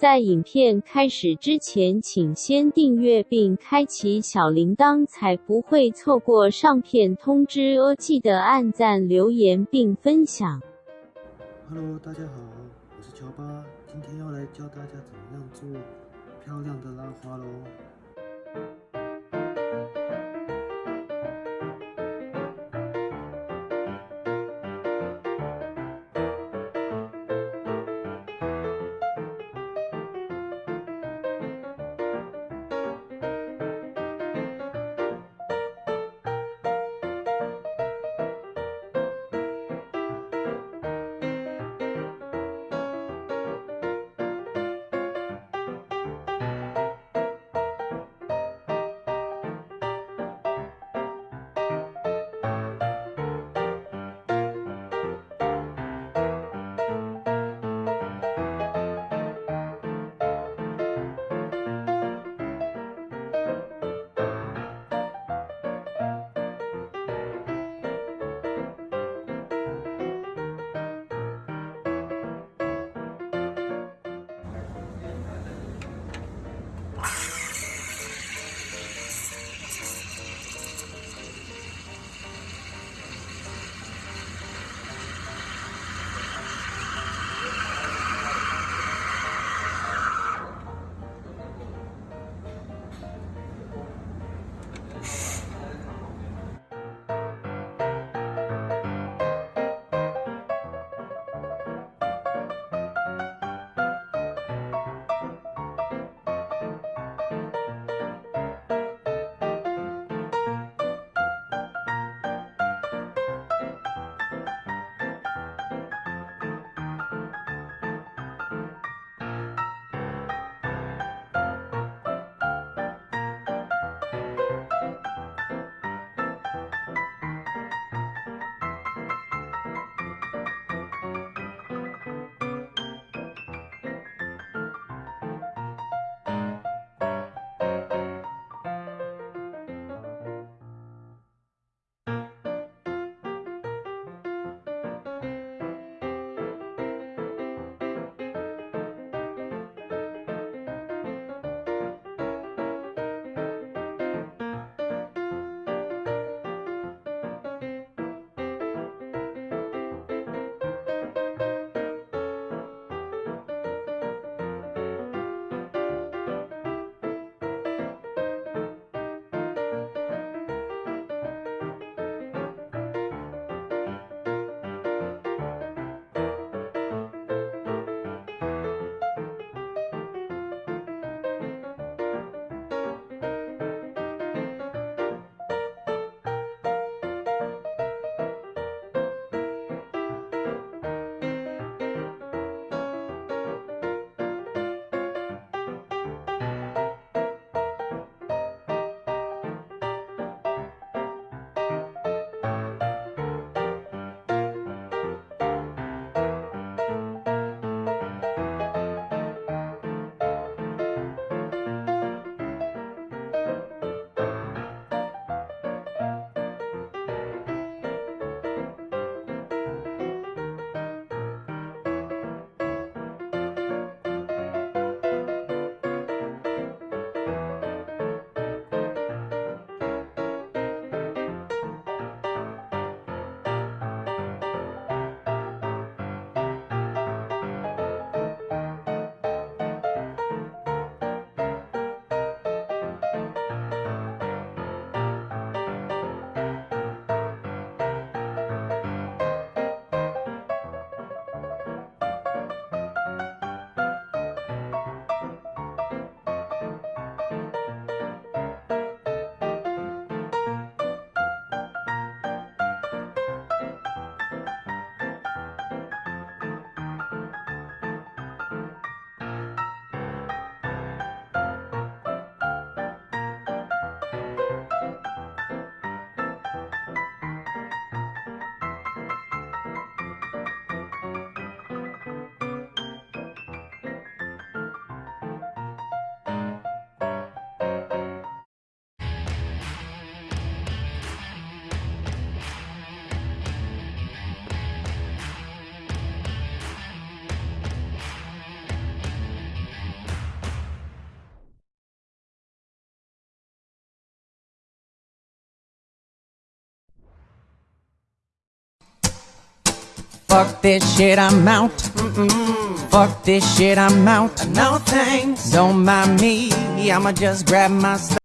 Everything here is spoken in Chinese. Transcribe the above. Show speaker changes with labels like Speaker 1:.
Speaker 1: 在影片开始之前，请先订阅并开启小铃铛，才不会错过上片通知哦。记得按赞、留言并分享。
Speaker 2: Hello，大家好，我是乔巴，今天要来教大家怎么样做漂亮的拉花喽。
Speaker 3: Fuck this shit, I'm out. Fuck this shit, I'm out. No thanks. Don't mind me, I'ma just grab my stuff.